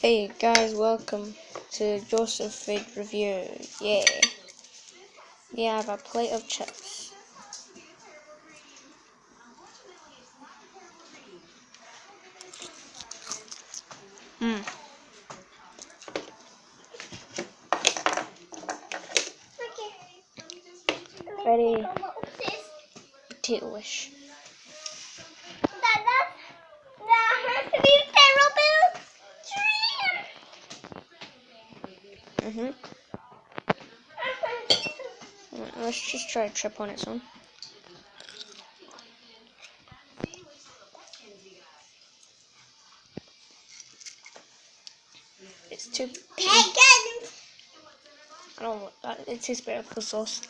Hey guys, welcome to Joseph Food Review. Yeah. We have a plate of chips. Mmm. Very potato-ish. Mhm. Right, let's just try a trip on its own. It's too. I don't want that. It tastes better with sauce.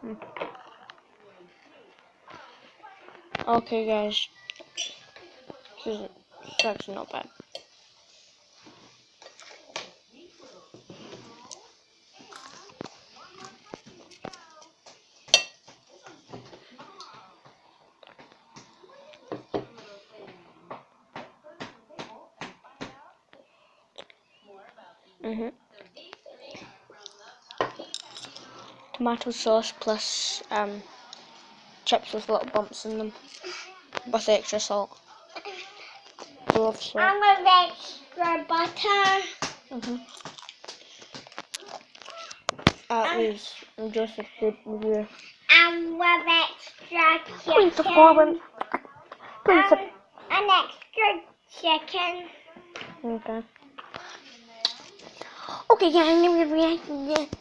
Hmm. Okay, guys. Is it's actually not bad. Mhm. Tomato sauce plus um chips with little bumps in them with extra salt. Love salt. I'm with extra butter. Mhm. That Um, was Joseph Food Review. I'm with extra Please chicken. subscribe. Please Um, an extra chicken. Okay. Okay, guys, I'm gonna react.